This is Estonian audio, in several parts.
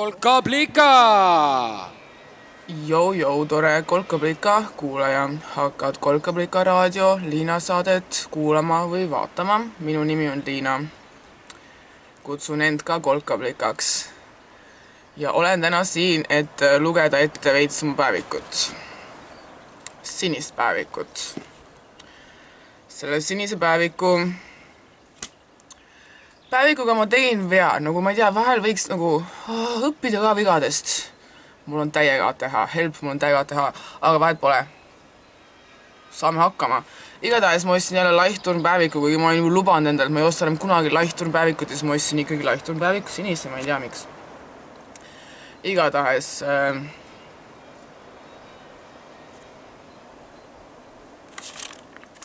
kolkablika. Jou-jou, tore Kolkablika kuulaja, hakkad Kolkablika raadio Liina saadet kuulama või vaatama. minu nimi on Liina. kutsun end ka Kolkablikaks. ja olen täna siin, et lugeda ette veits mu päevikut. sinist päevikut. selle sinise päeviku päevikuga ma tegin vea, nagu ma ei tea, vahel võiks nagu oh, õppida ka vigadest. mul on täiega teha, help, mul on täiega teha, aga vahet pole. saame hakkama. igatahes ma ostsin jälle Laichturn päeviku, kuigi ma olin juba lubanud endale, et ma ei osta enam kunagi Laichturn päevikut ja siis ma ostsin ikkagi Laichturn päeviku sinise, ma ei tea, miks. igatahes äh,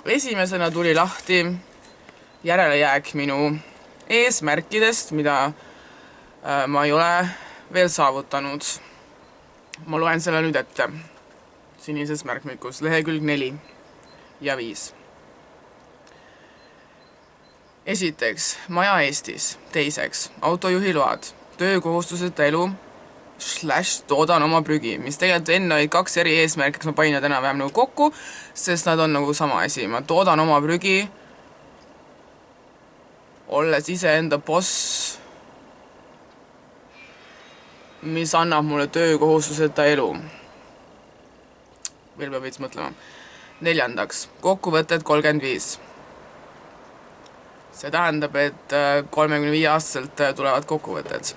esimesena tuli lahti järelejääk minu eesmärkidest, mida äh, ma ei ole veel saavutanud. ma loen selle nüüd ette. sinises märkmikus, lehekülg neli ja viis. esiteks, maja Eestis. teiseks, autojuhiload, töökohustuseta elu, slaš toodan oma prügi, mis tegelikult enne olid kaks eri eesmärki, ma panin nad enam-vähem nagu kokku, sest nad on nagu sama asi, ma toodan oma prügi olles iseenda boss, mis annab mulle töökohustuseta elu. veel peab veits mõtlema. neljandaks, kokkuvõtted kolmkümmend viis. see tähendab, et äh, kolmekümne viie aastaselt äh, tulevad kokkuvõtted.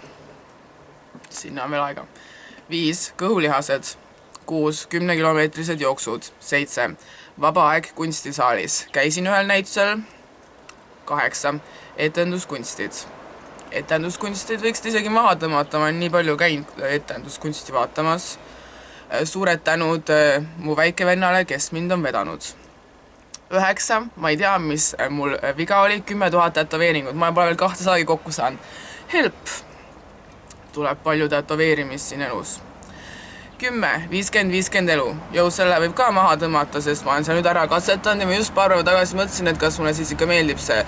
sinna on veel aega. viis, kõhulihased. kuus, kümnekilomeetrised jooksud. seitse, vaba aeg kunstisaalis. käisin ühel näitusel. kaheksa etenduskunstid. etenduskunstid võiks isegi maha tõmmata, ma olen nii palju käinud etenduskunsti vaatamas. suured tänud äh, mu väikevennale, kes mind on vedanud. üheksa, ma ei tea, mis mul viga oli, kümme tuhat tätoveeringut, ma pole veel kahte saagi kokku saanud. Help! tuleb palju tätoveerimist siin elus kümme, viiskümmend, viiskümmend elu. jõu, selle võib ka maha tõmmata, sest ma olen seal nüüd ära katsetanud ja ma just paar päeva tagasi mõtlesin, et kas mulle siis ikka meeldib see.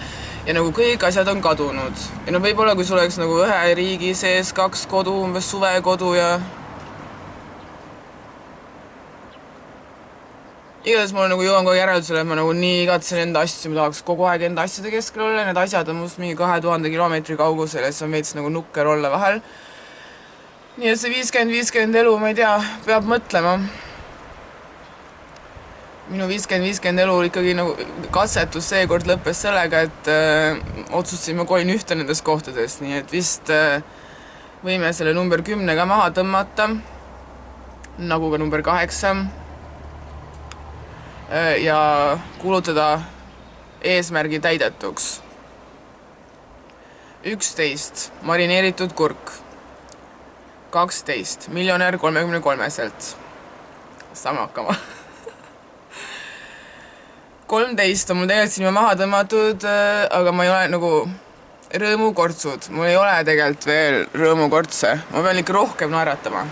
ja nagu kõik asjad on kadunud. ja no võib-olla, kui sul oleks nagu ühe riigi sees kaks kodu, umbes suvekodu ja igatahes ma nagu jõuan kogu aeg järeldusele, et ma nagu nii igatsen enda asju, ma tahaks kogu aeg enda asjade keskel olla, need asjad on must mingi kahe tuhande kilomeetri kaugusel ja siis on veits nagu nukker olla vahel nii et see viiskümmend, viiskümmend elu, ma ei tea, peab mõtlema. minu viiskümmend, viiskümmend elu ikkagi nagu katsetus seekord lõppes sellega, et öö, äh, otsustasin, ma kolin ühte nendest kohtadest, nii et vist öö, äh, võime selle number kümne ka maha tõmmata, nagu ka number kaheksa. Äh, ja kuulutada eesmärgi täidetuks. üksteist, marineeritud kurk kaksteist, miljonär kolmekümne kolmeselt. saame hakkama. kolmteist on mul tegelikult juba maha tõmmatud, äh, aga ma ei ole nagu rõõmukortsud, mul ei ole tegelikult veel rõõmukortse, ma pean ikka rohkem naeratama.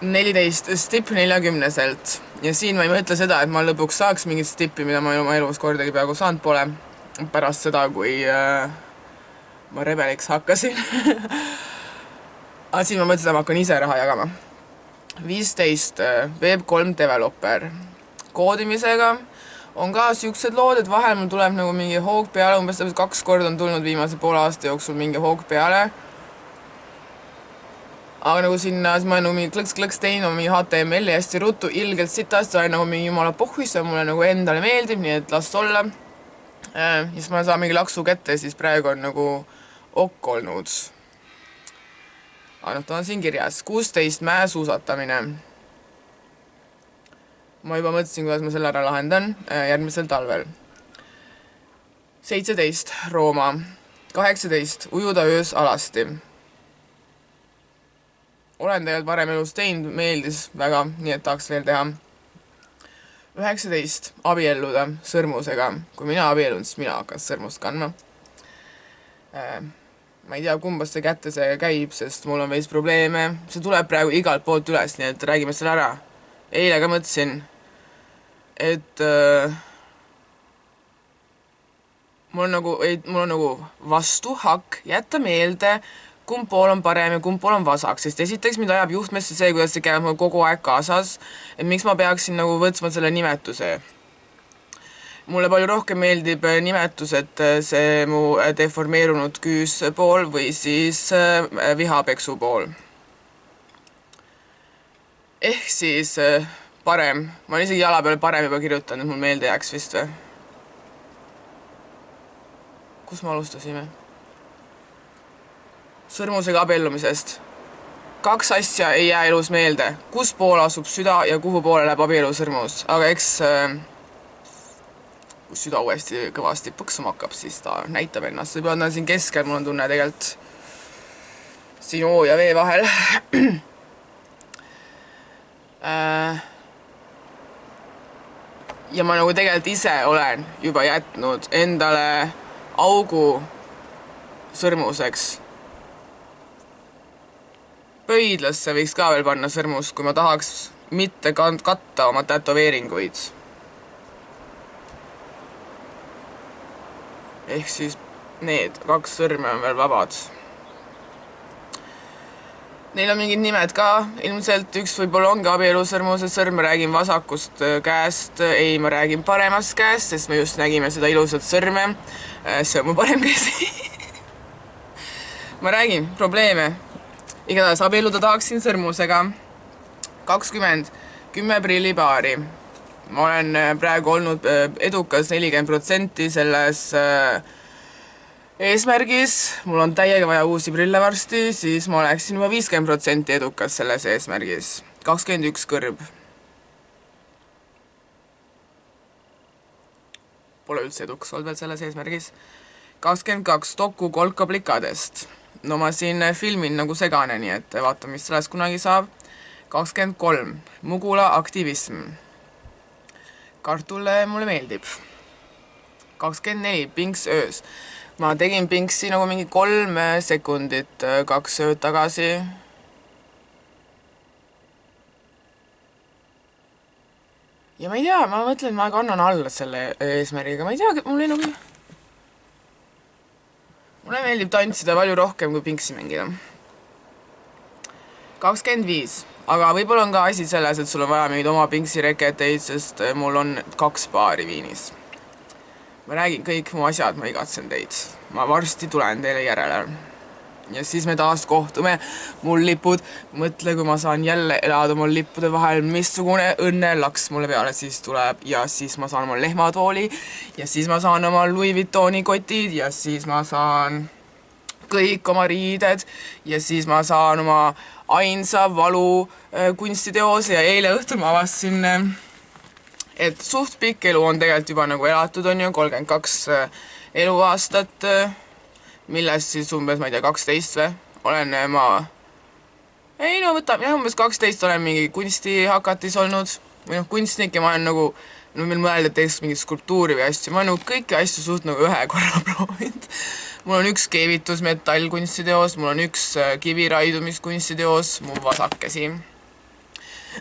neliteist stipp neljakümneselt ja siin ma ei mõtle seda, et ma lõpuks saaks mingit stippi, mida ma oma elus kordagi peaaegu saanud pole pärast seda, kui äh, ma rebeliks hakkasin aga siis ma mõtlesin, et ma hakkan ise raha jagama. viisteist äh, Web3 developer. koodimisega on ka siuksed lood, et vahel mul tuleb nagu mingi hoog peale, umbes täpselt kaks korda on tulnud viimase poole aasta jooksul mingi hoog peale. aga nagu sinna, siis ma olen nagu mingi klõks-klõks teinud oma mingi HTML-i hästi ruttu, ilgelt sitasti, olen nagu mingi jumala pohhuis, see mulle nagu endale meeldib, nii et las olla ja siis ma saan mingi laksu kätte, siis praegu on nagu ok olnud. aga noh, ta on siin kirjas, kuusteist mäesuusatamine. ma juba mõtlesin, kuidas ma selle ära lahendan äh, järgmisel talvel. seitseteist, Rooma. kaheksateist, ujuda öös alasti. olen tegelikult varem elus teinud, meeldis väga, nii et tahaks veel teha üheksateist, abielluda sõrmusega. kui mina abiellun, siis mina hakkan sõrmust kandma äh,. ma ei tea, kumbasse kätte see käib, sest mul on veits probleeme, see tuleb praegu igalt poolt üles, nii et räägime selle ära. eile ka mõtlesin, et äh, mul on nagu, ei, mul on nagu vastuhakk jätta meelde, kumb pool on parem ja kumb pool on vasak, sest esiteks mind ajab juhtmesse see, kuidas see käib mul kogu aeg kaasas, et miks ma peaksin nagu võtma selle nimetuse. mulle palju rohkem meeldib äh, nimetus, et äh, see mu äh, deformeerunud küüspool või siis vihapeksu pool. ehk siis parem, ma olen isegi jala peale parem juba kirjutanud, et mul meelde jääks vist või? kus me alustasime? Sõrmusega abiellumisest. kaks asja ei jää elus meelde, kus pool asub süda ja kuhu poole läheb abielusõrmus, aga eks äh, kui süda uuesti kõvasti põksuma hakkab, siis ta näitab ennast, võib-olla ta on siin keskel, mul on tunne tegelikult siin Oo ja V vahel. Äh, ja ma nagu tegelikult ise olen juba jätnud endale augu sõrmuseks pöidlasse võiks ka veel panna sõrmust, kui ma tahaks mitte kand-, katta oma tätoveeringuid. ehk siis need kaks sõrme on veel vabad. Neil on mingid nimed ka, ilmselt üks võib-olla ongi abielusõrmuse sõrm, ma räägin vasakust äh, käest, ei, ma räägin paremast käest, sest me just nägime seda ilusat sõrme. Äh, see on mu parem käsi ma räägin, probleeme igatahes abielluda tahaksin sõrmusega. kakskümmend, kümme prillipaari. ma olen äh, praegu olnud äh, edukas nelikümmend protsenti selles äh, eesmärgis, mul on täiega vaja uusi prille varsti, siis ma oleksin juba viiskümmend protsenti edukas selles eesmärgis. kakskümmend üks kõrb. Pole üldse edukas olnud veel selles eesmärgis. kakskümmend kaks Doku kolkaplikadest no ma siin filmin nagu segane, nii et vaatame, mis sellest kunagi saab. kakskümmend kolm, Mugula aktivism. kartul mulle meeldib. kakskümmend neli, Pinks öös. ma tegin Pinksi nagu mingi kolm sekundit kaks ööd tagasi. ja ma ei tea, ma mõtlen, ma kannan alla selle eesmärgiga, ma ei tea, mul ei nagu mulle meeldib tantsida palju rohkem kui pingsi mängida. kakskümmend viis, aga võib-olla on ka asi selles, et sul on vaja mingeid oma pingsireketeid, sest äh, mul on kaks paari Viinis. ma räägin kõik mu asjad, ma igatsen teid. ma varsti tulen teile järele ja siis me taas kohtume, mul lipud, mõtle, kui ma saan jälle elada mul lippude vahel, missugune õnnelaks mulle peale siis tuleb. Ja siis ma saan oma lehmatooli. Ja siis ma saan oma Louis Vuittoni kotid. Ja siis ma saan kõik oma riided. Ja siis ma saan oma ainsa valu äh, kunstiteose. Ja eile õhtul ma avastasin äh, et suht pikk elu on tegelikult juba nagu elatud, on ju, kolmkümmend kaks äh, eluaastat millest siis umbes, ma ei tea, kaksteist või, olen äh, ma ei no võtame jah, umbes kaksteist olen mingi kunstihakatis olnud. Või noh, kunstnik ja ma olen nagu no meil mõelda, et teeks mingit skulptuuri või asju, ma olen nagu kõiki asju suht nagu ühe korra proovinud. mul on üks keevitus metallkunstiteos, mul on üks äh, kiviraidumiskunstiteos, mu vasak käsi.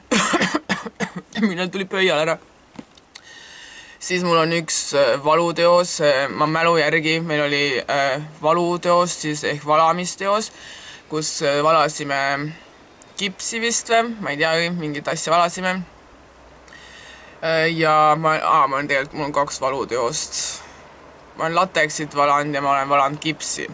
Millal tuli pöial ära siis mul on üks äh, valuteos, äh, ma mälu järgi, meil oli äh, valuteos siis ehk valamisteos, kus valasime kipsi vist või, ma ei teagi, mingit asja valasime. ja ma, aa, ma olen tegelikult, mul on kaks valuteost. ma olen lateksit valanud ja ma olen valanud kipsi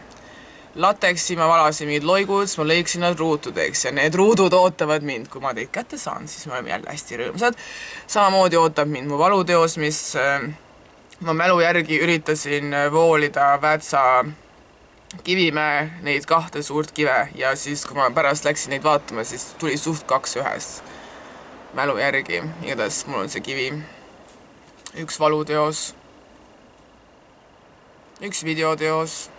lateksi ma valasin mingid loigud, siis ma lõiksin nad ruutudeks ja need ruudud ootavad mind, kui ma teid kätte saan, siis me oleme jälle hästi rõõmsad. samamoodi ootab mind mu valuteos, mis äh, ma mälu järgi üritasin äh, voolida Väätsa Kivimäe neid kahte suurt kive ja siis, kui ma pärast läksin neid vaatama, siis tuli suht kaks ühes mälu järgi, igatahes mul on see kivi. üks valuteos, üks videoteos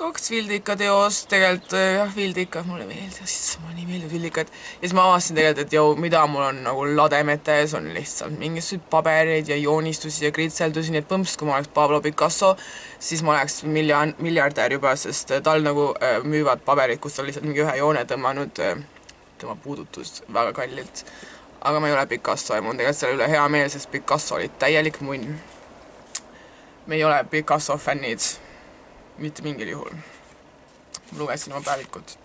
kaks Vildika teost, tegelikult äh, jah, Vildikad mulle meeldivad, mulle nii meeldivad Vildikad. ja siis ma avastasin tegelikult, et jõu, mida mul on nagu lademetes, on lihtsalt mingisuguseid pabereid ja joonistusi ja kritseldusi, nii et põmps, kui ma oleks Pablo Picasso, siis ma oleks miljon, miljardär juba, sest äh, tal nagu äh, müüvad paberid, kus ta lihtsalt mingi ühe joone tõmmanud äh,, tema puudutust väga kallilt. aga ma ei ole Picasso ja mul on tegelikult selle üle hea meel, sest Picasso oli täielik munn me ei ole Picasso fännid, mitte mingil juhul. lugesin oma päevikut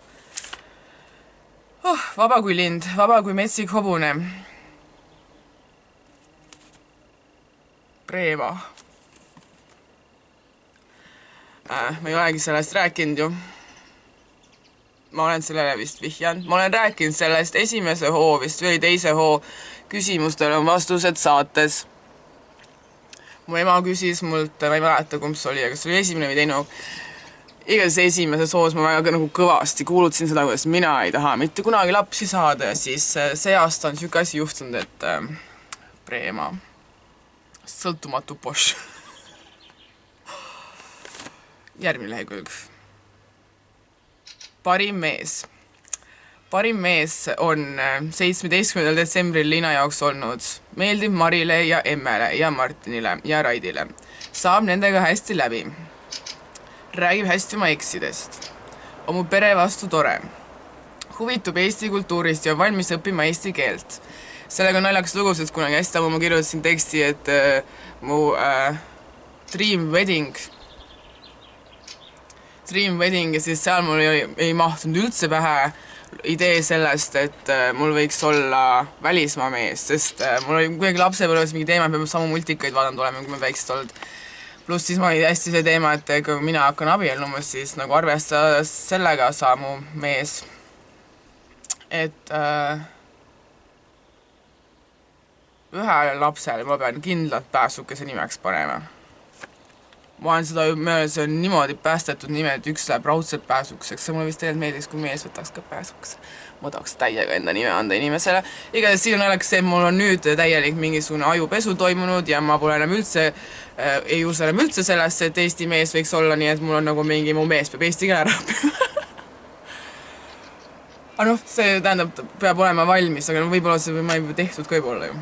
oh,. vaba kui lind, vaba kui metsik hobune. Preema äh,. ma ei olegi sellest rääkinud ju. ma olen sellele vist vihjanud, ma olen rääkinud sellest esimese hoo vist või teise hoo küsimustele on vastused saates. Mu ema küsis mult, ma ei mäleta, kumb see oli, kas see oli esimene või teine igatahes esimeses hoos ma väga nagu kõvasti kuulutasin seda, kuidas mina ei taha mitte kunagi lapsi saada ja siis äh, see aasta on niisugune asi juhtunud, et äh, Preema, sõltumatu Bosch järgmine lehekülg. parim mees. Parim mees on äh, seitsmeteistkümnendal detsembril Liina jaoks olnud meeldiv Marile ja Emmele ja Martinile ja Raidile. saab nendega hästi läbi räägib hästi oma eksidest. on mu pere vastu tore. huvitub Eesti kultuurist ja on valmis õppima eesti keelt. sellega on naljakas lugu, sest kunagi hästi ammu ma kirjutasin teksti, et äh, mu äh, dream wedding, dream wedding ja siis seal mul ei, ei mahtunud üldse pähe idee sellest, et äh, mul võiks olla välismaa mees, sest äh, mul oli kuidagi lapsepõlves mingi teema, peame samu multikaid vaadanud olema, kui me väiksed olnud pluss siis ma oli hästi see teema, et kui mina hakkan abielluma, siis nagu arvestades sellega saab mu mees, et äh, ühele lapsele ma pean kindlalt pääsukese nimeks panema. Ma olen seda ju, see on niimoodi päästetud nimi, et üks läheb raudselt pääsukeseks, see mulle vist tegelikult meeldiks, kui mees võtaks ka pääsukese ma tahaks täiega enda nime anda inimesele. igatahes siin naljakas see, et mul on nüüd täielik mingisugune ajupesu toimunud ja ma pole enam üldse äh,, ei usu enam üldse sellesse, et Eesti mees võiks olla, nii et mul on nagu mingi, mu mees peab eesti keele ära õppima aga noh, see tähendab, peab olema valmis, aga no võib-olla see ma ei tehtud ka võib-olla ju.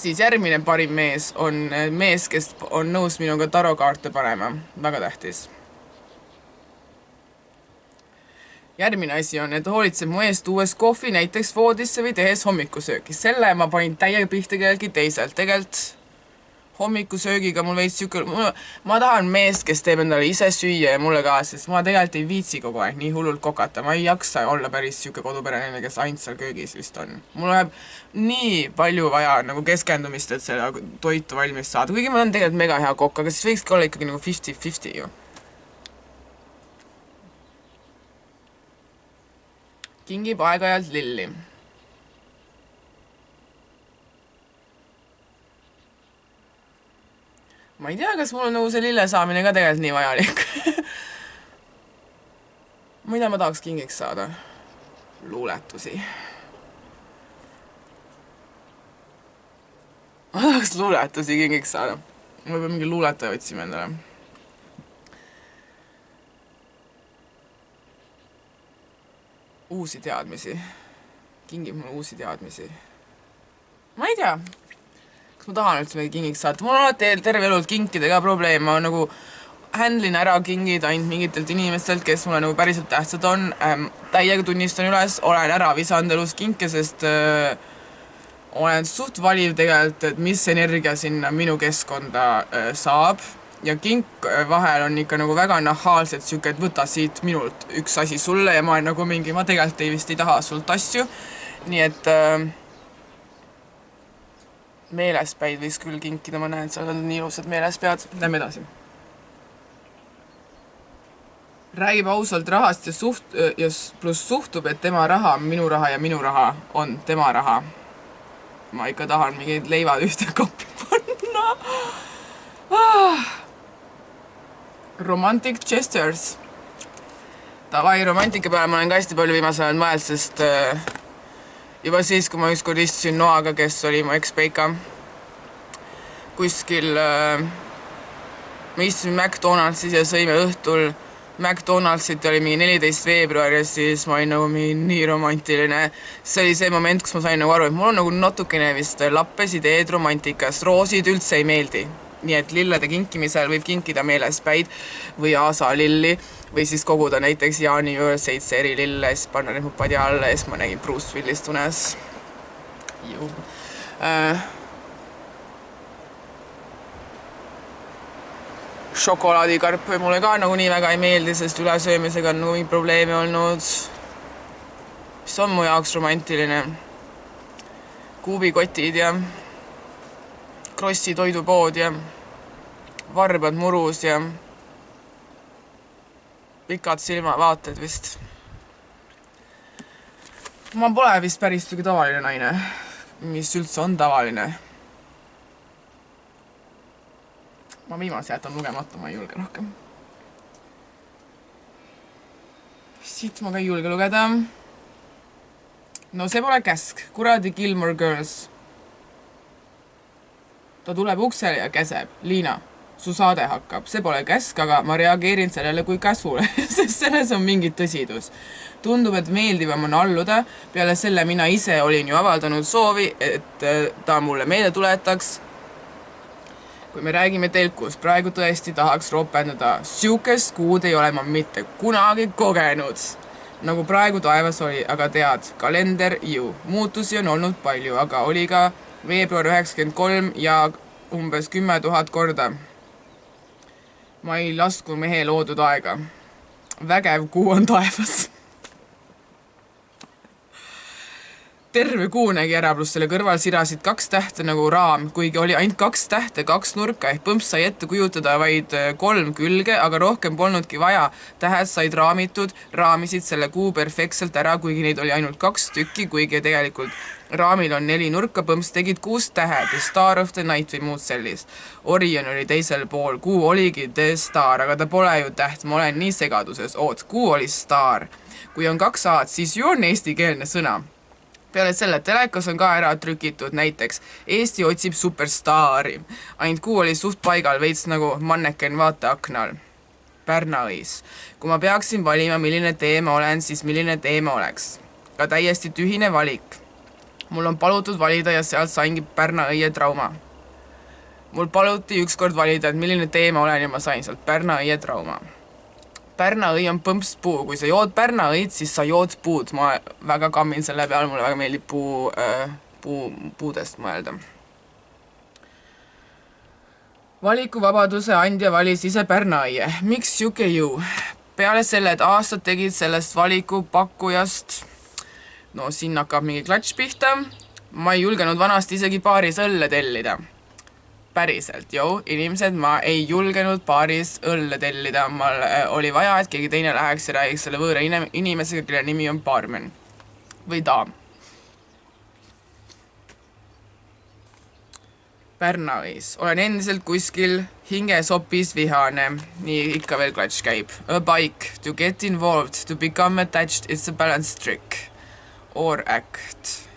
Siis järgmine parim mees on mees, kes on nõus minuga tarokaarte panema, väga tähtis järgmine asi on, et hoolitseb mu eest tuues kohvi näiteks voodisse või tehes hommikusööki. selle ma panin täiega pihta kelleltki teiselt. tegelikult hommikusöögiga mul veits sihuke, ma tahan meest, kes teeb endale ise süüa ja mulle ka, sest ma tegelikult ei viitsi kogu aeg nii hullult kokata, ma ei jaksa olla päris sihuke koduperenaine, kes ainult seal köögis vist on. mul läheb nii palju vaja nagu keskendumist, et seda toitu valmis saada, kuigi ma olen tegelikult mega hea kokk, aga siis võikski olla ikkagi nagu fifty-fifty ju kingib aeg-ajalt lilli. Ma ei tea, kas mul on nagu see lille saamine ka tegelikult nii vajalik mida ma tahaks kingiks saada? luuletusi. ma tahaks luuletusi kingiks saada. ma pean mingi luuletaja otsima endale uusi teadmisi, kingib mulle uusi teadmisi. ma ei tea, ma tahan üldse midagi kingiks saata, mul on alati terve elu kinkidega probleem, ma nagu handle in ära kingid ainult mingitelt inimestelt, kes mulle nagu päriselt tähtsad on. Ähm,, täiega tunnistan üles, olen ära visanud elus kinke, sest äh, olen suht valiv tegelikult, et mis energia sinna minu keskkonda äh, saab. Ja kink äh, vahel on ikka nagu väga nahaalselt sihuke, et võta siit minult üks asi sulle ja ma olen nagu mingi, ma tegelikult ei vist ei taha sult asju. nii et äh, meelespäid võiks küll kinkida, ma näen, seal on nii ilusad meelespead. Lähme edasi. räägib ausalt rahast ja suht- ja pluss suhtub, et tema raha minu raha ja minu raha on tema raha. ma ikka tahan mingid leivad ühte koppi panna ah Romantic Gestures. Davai, romantika peale ma olen ka hästi palju viimasel ajal mõelnud, sest äh, juba siis, kui ma ükskord istusin Noaga, kes oli mu ekspeika, kuskil äh, me istusime McDonaldsis ja sõime õhtul McDonaldsit oli mingi neliteist veebruar ja siis ma olin nagu mingi nii romantiline. see oli see moment, kus ma sain nagu aru, et mul on nagu natukene vist lappes ideed romantikast, roosid üldse ei meeldi nii et lillede kinkimisel võib kinkida meelespäid või aasalilli või siis koguda näiteks Jaani juures seitse eri lille, siis panna need mu padja alla ja siis ma nägin Bruce Willist unes. Äh, šokolaadikarp mulle ka nagunii väga ei meeldi, sest ülesöömisega on nagunii probleeme olnud. mis on mu jaoks romantiline? kuubikotid ja Krossi toidupood ja varbad murus ja pikad silmavaated vist. ma pole vist päris sihuke tavaline naine, mis üldse on tavaline ma viimase jätan lugemata, ma ei julge rohkem. siit ma ka ei julge lugeda. no see pole käsk, kuradi Gilmore Girls. Ta tuleb uksele ja käseb, Liina, su saade hakkab, see pole käsk, aga ma reageerin sellele kui käsule sest selles on mingi tõsidus. tundub, et meeldivam on alluda, peale selle mina ise olin ju avaldanud soovi, et äh, ta mulle meelde tuletaks kui me räägime telkust, praegu tõesti tahaks ropendada, sihukest kuud ei ole ma mitte kunagi kogenud. nagu praegu taevas oli, aga tead, kalender ju, muutusi on olnud palju, aga oli ka veebruar üheksakümmend kolm ja umbes kümme tuhat korda. ma ei lasku mehe loodud aega. vägev kuu on taevas terve kuu nägi ära, pluss selle kõrval sirasid kaks tähte nagu raam, kuigi oli ainult kaks tähte, kaks nurka ehk põmps sai ette kujutada vaid äh, kolm külge, aga rohkem polnudki vaja. tähed said raamitud, raamisid selle kuu perfektselt ära, kuigi neid oli ainult kaks tükki, kuigi tegelikult raamil on neli nurka, põmps tegid kuus tähe, The Star of the Night või muud sellist. Orion oli teisel pool, kuu oligi The Star, aga ta pole ju täht, ma olen nii segaduses, oot, kuu oli staar. kui on kaks A-d, siis ju on eestikeelne sõna peale selle telekas on ka ära trükitud näiteks Eesti otsib superstaari. ainult kuu oli suht paigal, veits nagu manneken vaateaknal. Pärna-Õis. kui ma peaksin valima, milline tee ma olen, siis milline tee ma oleks? ka täiesti tühine valik. mul on palutud valida ja sealt saingi Pärna-Õie trauma. mul paluti ükskord valida, et milline tee ma olen ja ma sain sealt Pärna-Õie trauma Pärna õi on põmpspuu, kui sa jood Pärna õid, siis sa jood puud, ma väga kammin selle peale, mulle väga meeldib puu äh,, puu, puudest mõelda. valikuvabaduse andja valis ise Pärna õie, miks sihuke ju? peale selle, et aastad tegid sellest valikupakkujast, no siin hakkab mingi klatš pihta, ma ei julgenud vanasti isegi paaris õlle tellida päriselt, jõu, inimesed, ma ei julgenud baaris õlle tellida, mul äh, oli vaja, et keegi teine läheks ja räägiks selle võõra inimesega, kelle nimi on baarmen või daam. Pärnavis, olen endiselt kuskil hingesopis vihane, nii ikka veel klatš käib. A bike, to get involved, to become attached, it's a balance trick. Or act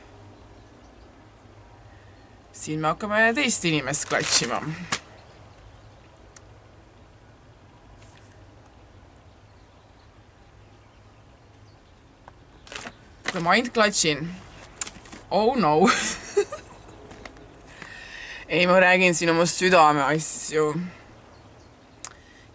siin me hakkame teist inimest klatšima. kui ma ainult klatšin. Oh no ei, ma räägin siin oma südameasju.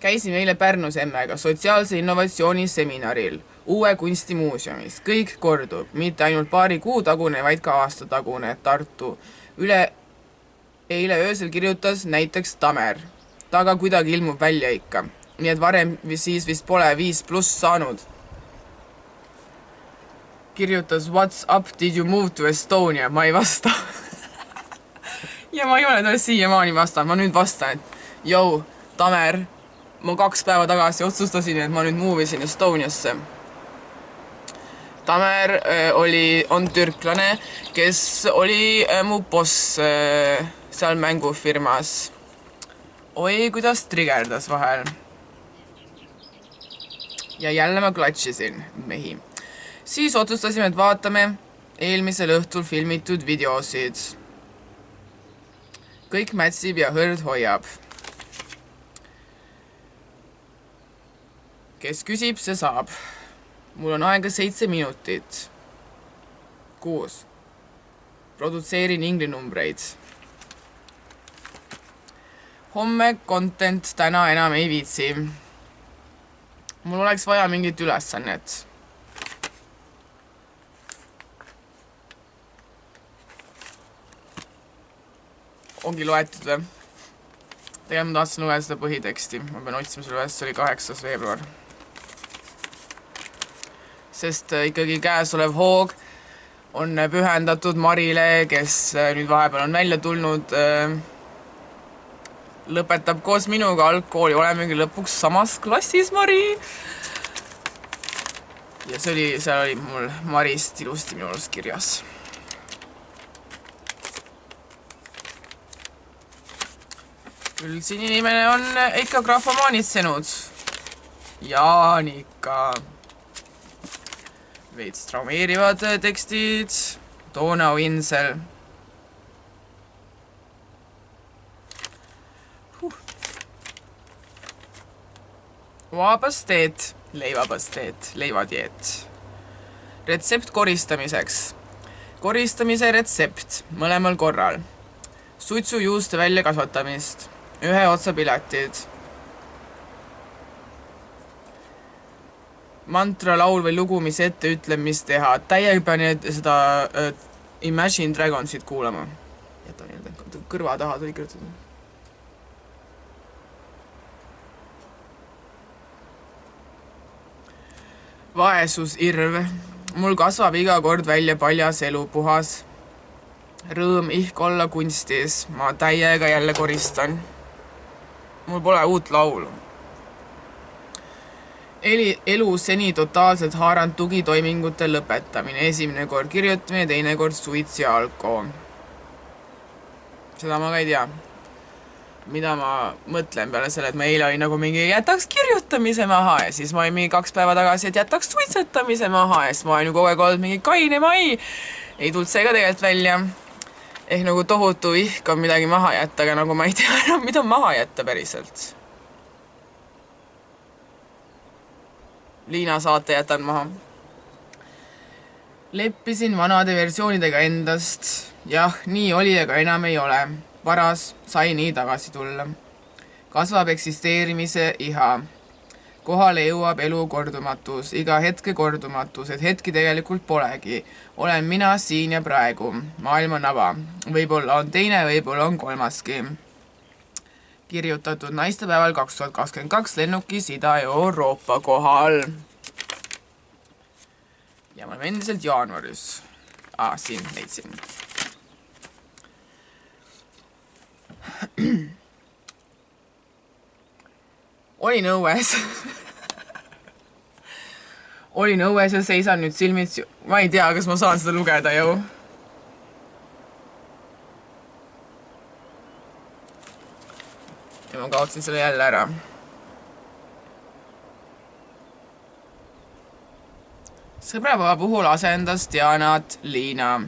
käisime eile Pärnus emmega sotsiaalse innovatsiooni seminaril uue kunstimuuseumis, kõik kordub, mitte ainult paari kuu tagune, vaid ka aasta tagune Tartu üle eile öösel kirjutas näiteks Tamer. ta ka kuidagi ilmub välja ikka. nii et varem siis vist pole viis pluss saanud. kirjutas What's up, did you move to Estonia? ma ei vasta ja ma ei ole talle siiamaani vastanud, ma nüüd vastan, et jõu, Tamer, ma kaks päeva tagasi otsustasin, et ma nüüd move isin Estoniasse Tamer äh, oli, on türklane, kes oli äh, mu boss äh, seal mängufirmas. oi, kuidas trigerdas vahel. ja jälle ma klatšisin mehi. siis otsustasime, et vaatame eelmisel õhtul filmitud videosid. kõik mätsib ja hõrd hoiab. kes küsib, see saab mul on aega seitse minutit. kuus. produtseerin inglinumbreid. homme content, täna enam ei viitsi. mul oleks vaja mingit ülesannet. ongi loetud või? tegelikult ma tahtsin lugeda seda põhiteksti, ma pean otsima selle üles, see oli kaheksas veebruar. Sest äh, ikkagi käesolev hoog on pühendatud Marile, kes äh, nüüd vahepeal on välja tulnud, äh, lõpetab koos minuga algkooli, olemegi lõpuks samas klassis, Mari. ja see oli, seal oli mul Marist ilusti minu arust kirjas küll siin inimene on ikka grahvomaanitsenud. Jaanika. Veits traumeerivad tekstid. Donau Insel huh.. vaabasteet, leivapasteet, leivatjeet. retsept koristamiseks. koristamise retsept mõlemal korral. suitsujuuste väljakasvatamist ühe otsa piletid. Mantra, laul või lugu, mis ette ütleb, mis teha. täiega pean seda uh, Imagine Dragonsit kuulama. jäta nii-öelda kõrva taha tuli kirjutatud. vaesusirv. mul kasvab iga kord välja paljas elu, puhas rõõm ihk olla kunstis, ma täiega jälle koristan mul pole uut laulu. Eli, elu seni totaalselt haaranud tugitoimingute lõpetamine, esimene kord kirjutamine, teine kord suits ja alko. seda ma ka ei tea. mida ma mõtlen peale selle, et ma eile olin nagu mingi jätaks kirjutamise maha ja siis ma olin mingi kaks päeva tagasi, et jätaks suitsetamise maha ja siis ma olen ju kogu aeg olnud mingi kaine mai. ei tulnud see ka tegelikult välja ehk nagu tohutu ihk on midagi maha jätta, aga nagu ma ei tea enam, mida maha jätta päriselt. Liina saate jätan maha. leppisin vanade versioonidega endast. jah, nii oli, aga enam ei ole. paras sai nii tagasi tulla. kasvab eksisteerimise iha kohale jõuab elu kordumatus, iga hetke kordumatus, et hetki tegelikult polegi. olen mina siin ja praegu, maailma nava. võib-olla on teine, võib-olla on kolmaski. Kirjutatud naistepäeval kaks tuhat kakskümmend kaks lennukis Ida-Euroopa kohal. ja me oleme endiselt jaanuaris. aa, siin leidsin olin õues olin õues ja seisan nüüd silmitsi, ma ei tea, kas ma saan seda lugeda ju. Ja ma kaotasin selle jälle ära. sõbrapäeva puhul asendas Dianat Liina.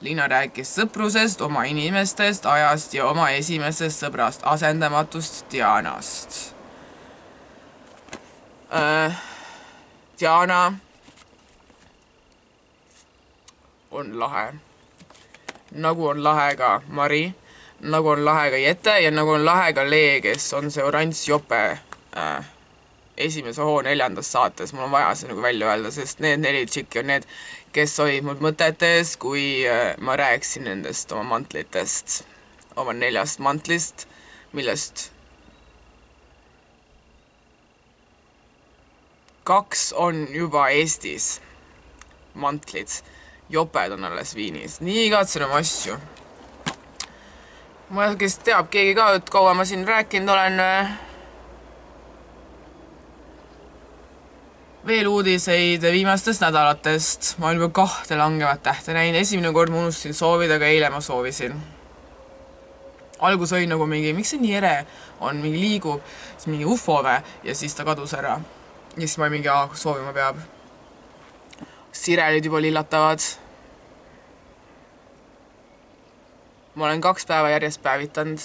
Liina rääkis sõprusest, oma inimestest, ajast ja oma esimesest sõbrast, asendamatust Dianast äh, Diana on lahe. nagu on lahe ka Mari, nagu on lahe ka Jete ja nagu on lahe ka Lee, kes on see oranž jope äh, esimese hoo neljandas saates, mul on vaja see nagu välja öelda, sest need neli tšikki on need, kes olid mul mõtetes, kui äh, ma rääkisin nendest oma mantlitest, oma neljast mantlist, millest kaks on juba Eestis, mantlid, joped on alles Viinis, nii igatsen oma asju. Ma, kes teab, keegi ka, et kaua ma siin rääkinud olen. Äh, veel uudiseid viimastest nädalatest, ma olen juba kahte langevat tähte näinud, esimene kord ma unustasin soovida, aga eile ma soovisin. algus oli nagu mingi, miks see nii ere on, mingi liigub, siis mingi ufo või, ja siis ta kadus ära ja siis ma mingi, aa, soovima peab. sirelid juba lillatavad. Ma olen kaks päeva järjest päevitanud.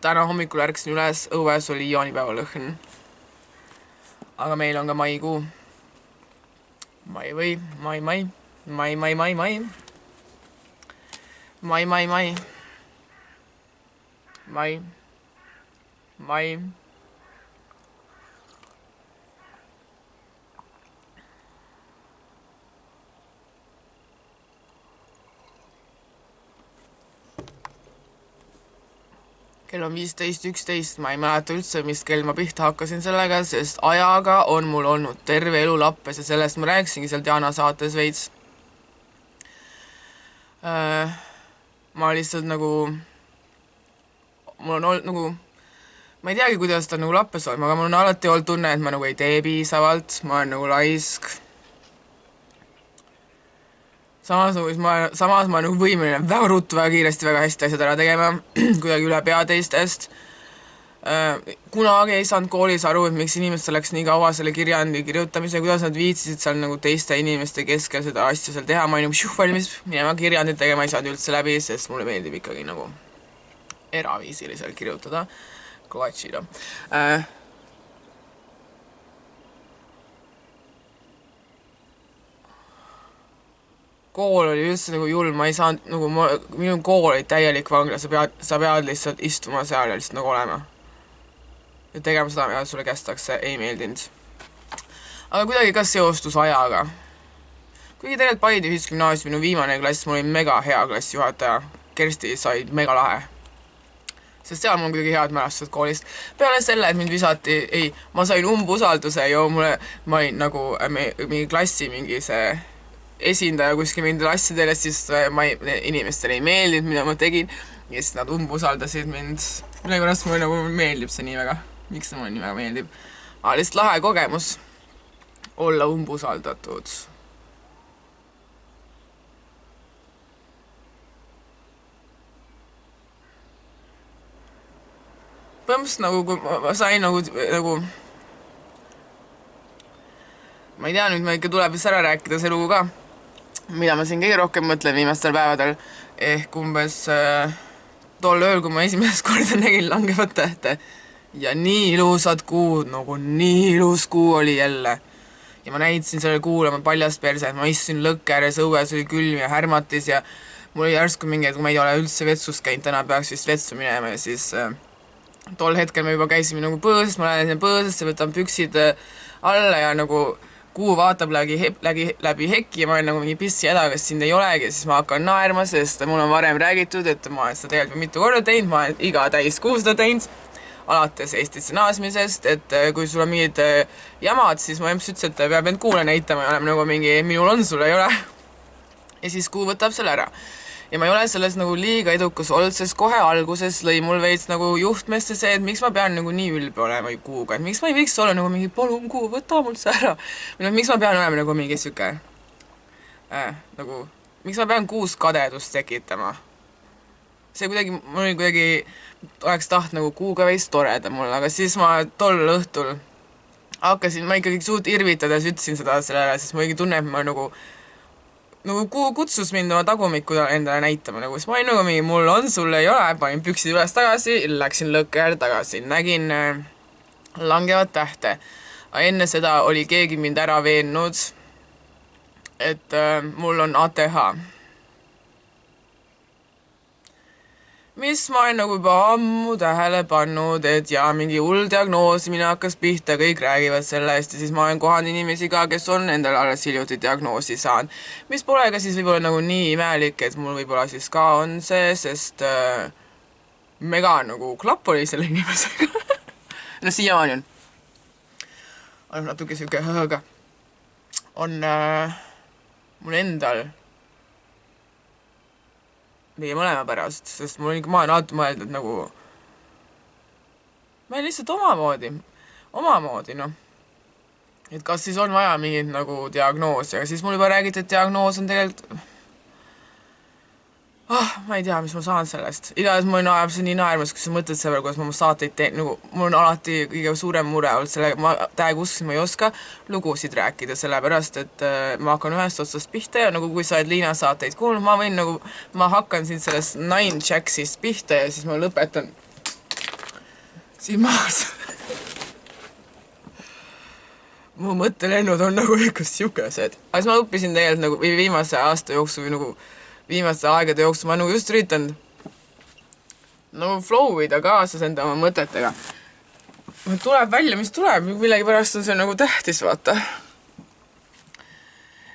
täna hommikul ärkasin üles, õues oli jaanipäeva lõhn. aga meil on ka maikuu. mai või, mai, mai, mai, mai, mai, mai. mai, mai, mai. mai, mai kell on viisteist üksteist, ma ei mäleta üldse, mis kell ma pihta hakkasin sellega, sest ajaga on mul olnud terve elu lappes ja sellest ma rääkisingi seal Diana saates veits äh,. ma lihtsalt nagu, mul on olnud nagu, ma ei teagi, kuidas ta nagu lappes on, aga mul on alati olnud tunne, et ma nagu ei tee piisavalt, ma olen nagu laisk samas nagu ma, samas ma nagu võimeline väga ruttu, väga kiiresti, väga hästi asjad ära tegema, kuidagi üle pea teistest. Äh, kunagi ei saanud koolis aru, et miks inimestel läks nii kaua selle kirjandi kirjutamise, kuidas nad viitsisid seal nagu teiste inimeste keskel seda asja seal teha, ma olin nagu valmis minema kirjandit tegema, ei saanud üldse läbi, sest mulle meeldib ikkagi nagu eraviisiliselt kirjutada, klatšida äh, kool oli üldse nagu julm, ma ei saanud nagu ma, minu kool oli täielik vangla, sa pead, sa pead lihtsalt istuma seal ja lihtsalt nagu olema. ja tegema seda, mida sulle kästakse, ei meeldinud. aga kuidagi ka seostus ajaga. kuigi tegelikult Paide Ühisgümnaasiumi minu viimane klass, mul oli mega hea klassijuhataja, Kersti sai mega lahe. sest seal mul on kuidagi head mälestused koolist. peale selle, et mind visati, ei, ma sain umbusalduse ja mulle, ma olin nagu mingi klassi mingi see esindaja kuskil mingitele asjadele, siis äh, ma ei, inimestele ei meeldinud, mida ma tegin ja siis nad umbusaldasid mind. millegipärast mulle nagu meeldib see nii väga. miks see mulle nii väga meeldib? aga lihtsalt lahe kogemus olla umbusaldatud. põhimõtteliselt nagu, kui ma sain nagu, nagu ma ei tea, nüüd meil ikka tuleb vist ära rääkida see lugu ka mida ma siin kõige rohkem mõtlen viimastel päevadel, ehk umbes äh, tol ööl, kui ma esimest korda nägin langevat tähte ja nii ilusad kuud, nagu nii ilus kuu oli jälle. ja ma näitasin sellele kuule oma paljast perset, ma istusin lõkke ääres, õues oli külm ja härmatis ja mul oli järsku mingi, et kui ma ei ole üldse vetsus käinud, täna peaks vist vetsu minema ja siis äh, tol hetkel me juba käisime nagu põõsas, ma lähen sinna põõsasse, võtan püksid äh, alla ja nagu kuu vaatab läbi, läbi, läbi heki ja ma olen nagu mingi pissi häda, kas sind ei olegi, siis ma hakkan naerma, sest mul on varem räägitud, et ma olen seda tegelikult mitu korda teinud, ma olen iga täiskuu seda teinud, alates Eestisse naasmisest, et äh, kui sul on mingid äh, jamad, siis mu emps ütles, et peab end kuule näitama ja olema nagu mingi minul on, sul ei ole. ja siis kuu võtab selle ära ja ma ei ole selles nagu liiga edukas olnud, sest kohe alguses lõi mul veits nagu juhtmesse see, et miks ma pean nagu nii ülbe olema kuuga, et miks ma ei võiks olla nagu mingi palun kuu, võta mult see ära. või noh, miks ma pean olema nagu mingi sihuke äh, nagu, miks ma pean kuus kadedust tekitama? see kuidagi, mul oli kuidagi, oleks tahtnud nagu kuuga veits toredam olla, aga siis ma tol õhtul hakkasin, ma ikkagi suht irvitades ütlesin seda sellele, sest ma ikkagi tunnen, et ma nagu nagu kutsus mind oma tagumikku endale näitama, nagu siis ma olin nagu mingi, mul on, sul ei ole, panin püksid üles tagasi, läksin lõkke äärde tagasi, nägin äh, langevat tähte. enne seda oli keegi mind ära veennud, et äh, mul on ATH mis ma olen nagu juba ammu tähele pannud, et jaa, mingi hull diagnoosimine hakkas pihta, kõik räägivad sellest ja siis ma olen kohanud inimesi ka, kes on endale alles hiljuti diagnoosi saanud. mis pole ka siis võib-olla nagu nii imelik, et mul võib-olla siis ka on see, sest äh, mega nagu klapp oli selle inimesega no siiamaani on. on natuke sihuke, aga on äh, mul endal meie mõlema pärast, sest mul ikka, ma olen alati mõelnud nagu, ma olen lihtsalt omamoodi, omamoodi noh. et kas siis on vaja mingit nagu diagnoosi, aga siis mul juba räägiti, et diagnoos on tegelikult ah, ma ei tea, mis ma saan sellest. igatahes mul ajab see nii naermas, kui sa mõtled selle peale, kuidas ma oma saateid teen, nagu mul on alati kõige suurem mure olnud sellega, ma täiega uskusin, ma ei oska lugusid rääkida, sellepärast et äh, ma hakkan ühest otsast pihta ja nagu kui sa oled Liina saateid kuulnud, ma võin nagu, ma hakkan siin sellest Nine Jacksist pihta ja siis ma lõpetan siin maas mu mõttelennud on nagu ikka siukesed. aga siis ma õppisin tegelikult nagu viimase aasta jooksul nagu viimaste aegade jooksul ma nagu just üritan nagu flow ida kaasas enda oma mõtetega. tuleb välja, mis tuleb, millegipärast on see nagu tähtis, vaata.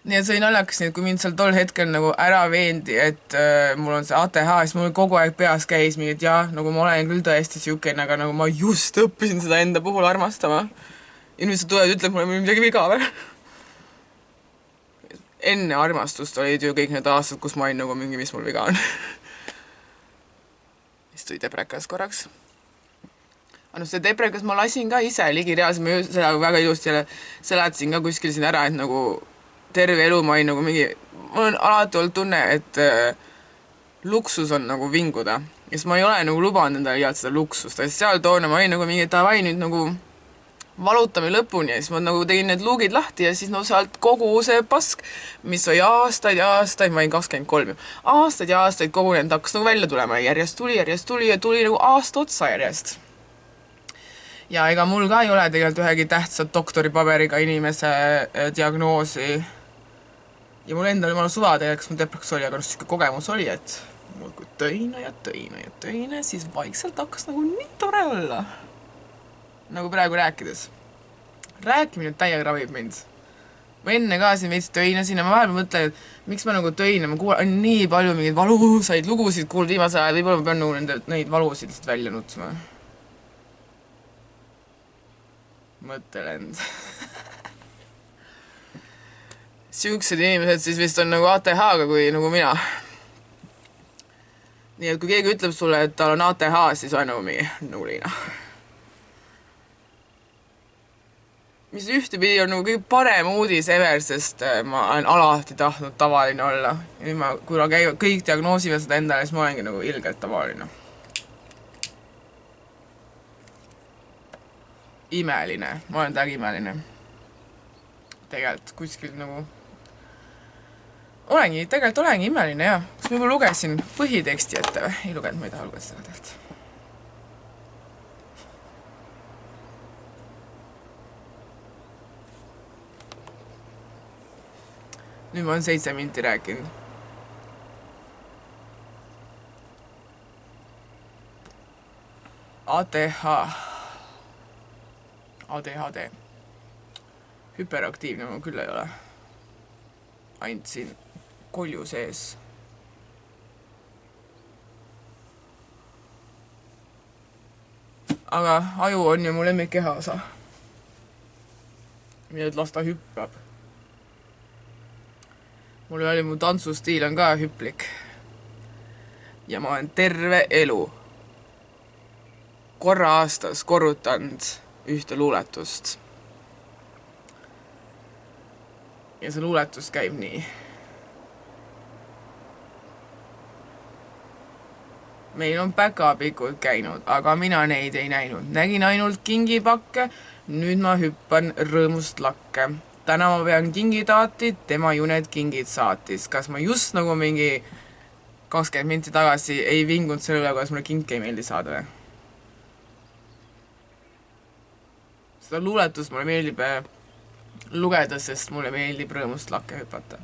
nii et see oli naljakas, nii et kui mind seal tol hetkel nagu ära veendi, et äh, mul on see ATH, siis mul kogu aeg peas käis mingi, et jah, nagu ma olen küll tõesti niisugune, aga nagu ma just õppisin seda enda puhul armastama. inimesed tulevad, ütlevad mulle, mul on midagi viga või? Enne armastust olid ju kõik need aastad, kus ma olin nagu mingi, mis mul viga on siis tuli deprekas korraks. aga noh, see deprekas ma lasin ka ise ligi reaalselt, ma ju seda väga ilusti jälle seletasin ka kuskil siin ära, et nagu terve elu ma olin nagu mingi, mul on alati olnud tunne, et äh, luksus on nagu vinguda. ja siis ma ei ole nagu lubanud endale liialt seda luksust, et seal toona ma olin nagu mingi davai nüüd nagu valutame lõpuni ja siis ma nagu tegin need luugid lahti ja siis no sealt kogu see pask, mis oli aastaid ja aastaid, ma olin kakskümmend kolm ju, aastaid ja aastaid kogunenud, hakkas nagu välja tulema järjest tuli, järjest tuli ja tuli nagu aasta otsa järjest ja ega mul ka ei ole tegelikult ühegi tähtsa doktoripaberiga inimese äh, diagnoosi ja mul endal jumala suva tegelikult, kas mul depreks oli, aga noh, niisugune kogemus oli, et muudkui töine ja töine ja töine, siis vaikselt hakkas nagu nii tore olla. Nagu praegu rääkides. rääkimine täiega ravib mind. ma enne ka siin veits töinasin ja ma vahepeal mõtlen, et miks ma nagu töinen, ma kuulan nii palju mingeid valusaid lugusid kuulnud viimasel ajal, võib-olla ma pean nagu nende, neid valusid lihtsalt välja nutsima. mõttelend siuksed inimesed siis vist on nagu ATH-ga kui nagu mina. nii et kui keegi ütleb sulle, et tal on ATH, siis on nagu mingi nulina. Mis ühtepidi on nagu kõige parem uudis ever, sest äh, ma olen alati tahtnud tavaline olla. ja nüüd ma, kuna käivad, kõik diagnoosivad seda endale, siis ma olengi nagu ilgelt tavaline. imeline, ma olen täiega imeline. tegelikult kuskil nagu olengi, tegelikult olengi imeline jaa. kas ma juba lugesin põhiteksti ette või? ei lugenud, ma ei taha lugeda seda tegelikult. Nüüd ma olen seitse minti rääkinud. ATH, ADHD, hüperaktiivne ma küll ei ole ainult siin kolju sees. aga aju on ju mu lemmik kehaosa. nii et las ta hüppab. Mul oli, mu tantsustiil on ka hüplik. ja ma olen terve elu korra aastas korrutanud ühte luuletust. ja see luuletus käib nii meil on päkapikud käinud, aga mina neid ei näinud, nägin ainult kingipakke, nüüd ma hüppan rõõmust lakke. Täna ma pean kingitaati, tema ju need kingid saatis. kas ma just nagu mingi kakskümmend minti tagasi ei vingunud selle üle, kuidas mulle kinke ei meeldi saada või? seda luuletust mulle meeldib äh, lugeda, sest mulle meeldib rõõmust lakke hüpata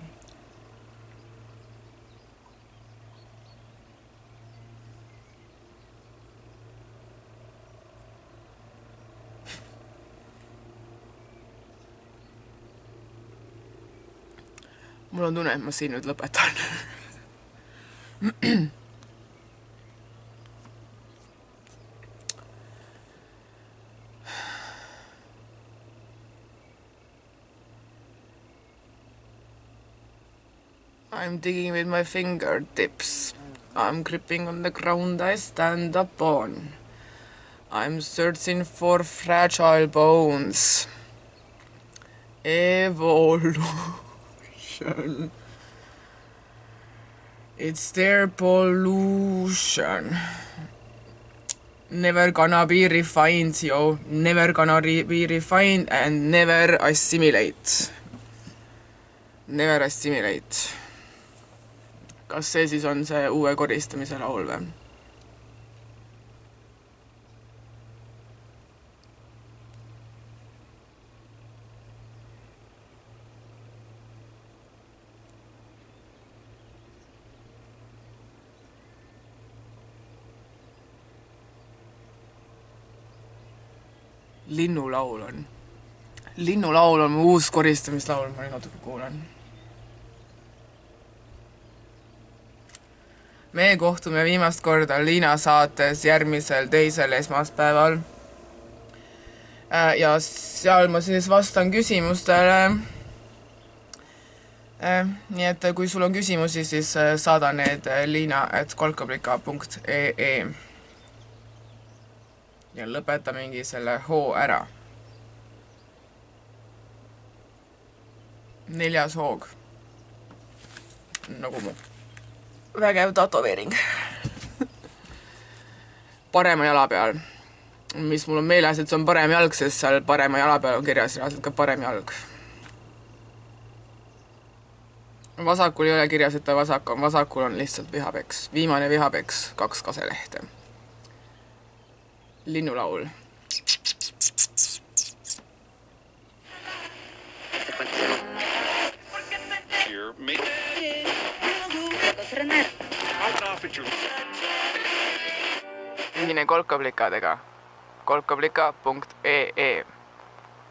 I'm digging with my fingertips. I'm gripping on the ground I stand upon. I'm searching for fragile bones. Evolution. It's their pollution. Never gonna be refined, yo. Never gonna re be refined and never assimilate. Never assimilate. kas see siis on see uue koristamise laul või? linnulaul on. linnulaul on mu uus koristamislaul, ma nüüd natuke kuulan. me kohtume viimast korda Liina saates järgmisel teisel esmaspäeval. Äh, ja seal ma siis vastan küsimustele. Äh, nii et kui sul on küsimusi, siis äh, saada need liina at kolkablika punkt ee ja lõpeta mingi selle hoo ära. neljas hoog. nagu mu vägev tätoveering parema jala peal. mis mul on meeles, et see on parem jalg, sest seal parema jala peal on kirjas reaalselt ka parem jalg. vasakul ei ole kirjas, et ta vasak on, vasakul on lihtsalt vihapeks. viimane vihapeks, kaks kaselehte. Linnulaul. Ühine kolkaplikadega kolkablika.ee